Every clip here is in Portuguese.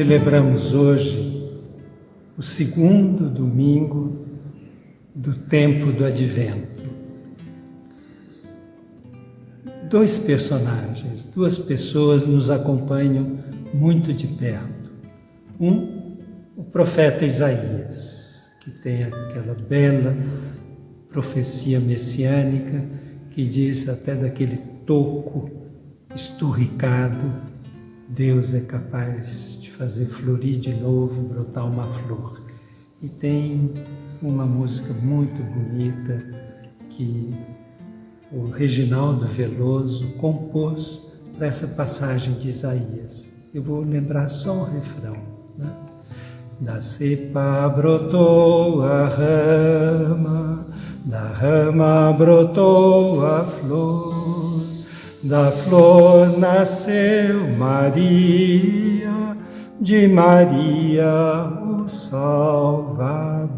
Celebramos hoje o segundo domingo do tempo do Advento. Dois personagens, duas pessoas nos acompanham muito de perto. Um, o profeta Isaías, que tem aquela bela profecia messiânica que diz até daquele toco esturricado, Deus é capaz fazer florir de novo, brotar uma flor. E tem uma música muito bonita que o Reginaldo Veloso compôs para essa passagem de Isaías. Eu vou lembrar só o refrão. Né? Da cepa brotou a rama, da rama brotou a flor, da flor nasceu Maria, de Maria o Salvador.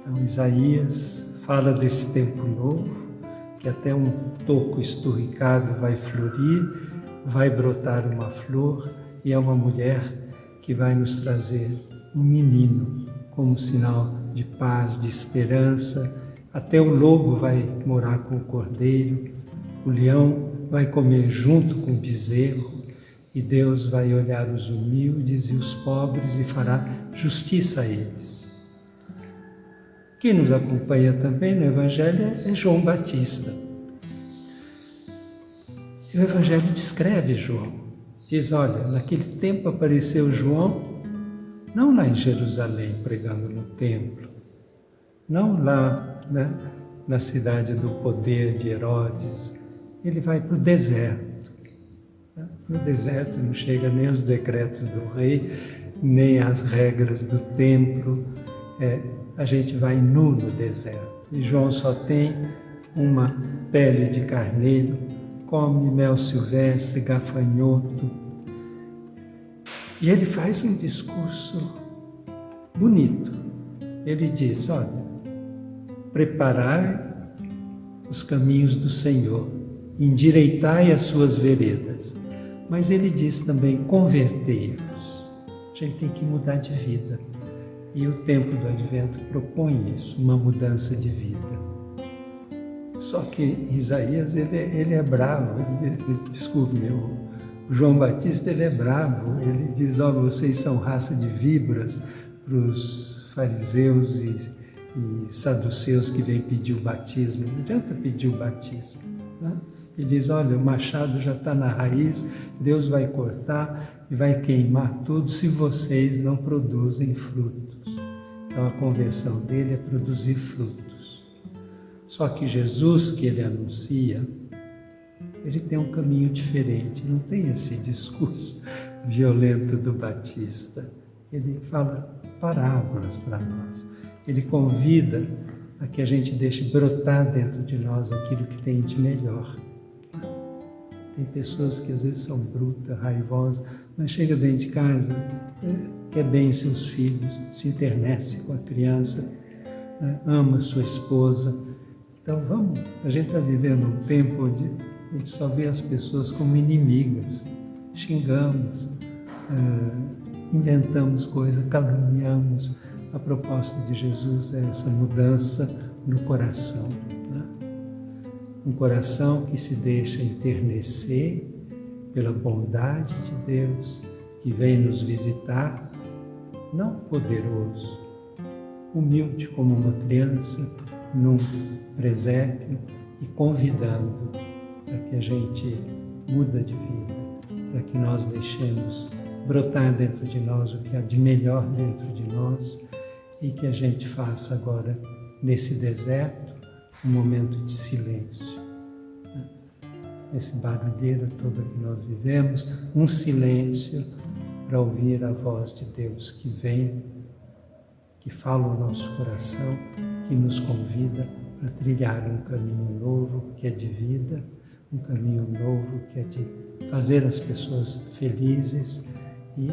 Então, Isaías fala desse tempo novo, que até um toco esturricado vai florir, vai brotar uma flor, e é uma mulher que vai nos trazer um menino como sinal de paz, de esperança. Até o lobo vai morar com o cordeiro, o leão vai comer junto com o bezerro, e Deus vai olhar os humildes e os pobres e fará justiça a eles. Quem nos acompanha também no Evangelho é João Batista. O Evangelho descreve João. Diz, olha, naquele tempo apareceu João, não lá em Jerusalém pregando no templo, não lá né, na cidade do poder de Herodes, ele vai para o deserto no deserto não chega nem os decretos do rei, nem as regras do templo. É, a gente vai nu no deserto. E João só tem uma pele de carneiro, come mel silvestre, gafanhoto. E ele faz um discurso bonito. Ele diz: Olha, preparai os caminhos do Senhor, endireitai as suas veredas. Mas ele diz também: convertei-vos. A gente tem que mudar de vida. E o tempo do advento propõe isso, uma mudança de vida. Só que Isaías, ele, ele é bravo, ele, desculpe, meu, o João Batista, ele é bravo, ele diz, ó, oh, vocês são raça de víboras para os fariseus e, e saduceus que vêm pedir o batismo. Não adianta pedir o batismo, né? E diz: Olha, o machado já está na raiz, Deus vai cortar e vai queimar tudo se vocês não produzem frutos. Então a conversão dele é produzir frutos. Só que Jesus, que ele anuncia, ele tem um caminho diferente, não tem esse discurso violento do Batista. Ele fala parábolas para nós. Ele convida a que a gente deixe brotar dentro de nós aquilo que tem de melhor. Tem pessoas que às vezes são brutas, raivosas, mas chega dentro de casa, é, quer bem seus filhos, se internece com a criança, né? ama sua esposa. Então vamos, a gente está vivendo um tempo onde a gente só vê as pessoas como inimigas, xingamos, é, inventamos coisas, caluniamos. A proposta de Jesus é essa mudança no coração um coração que se deixa enternecer pela bondade de Deus que vem nos visitar, não poderoso, humilde como uma criança num presépio e convidando para que a gente muda de vida, para que nós deixemos brotar dentro de nós o que há de melhor dentro de nós e que a gente faça agora nesse deserto um momento de silêncio nesse barulheira toda que nós vivemos, um silêncio para ouvir a voz de Deus que vem, que fala ao nosso coração, que nos convida para trilhar um caminho novo que é de vida, um caminho novo que é de fazer as pessoas felizes e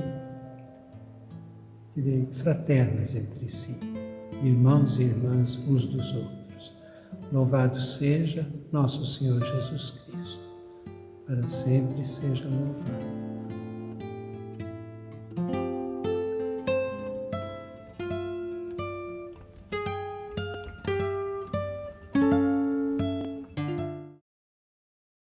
direi, fraternas entre si, irmãos e irmãs uns dos outros. Louvado seja nosso Senhor Jesus Cristo, para sempre seja louvado.